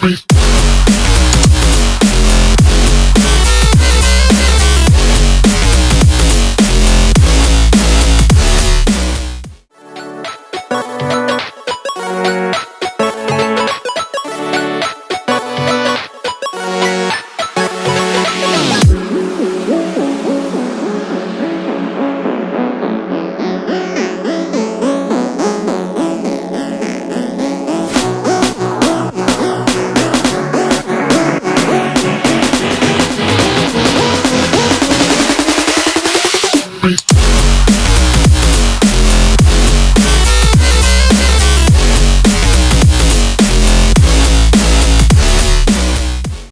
beat.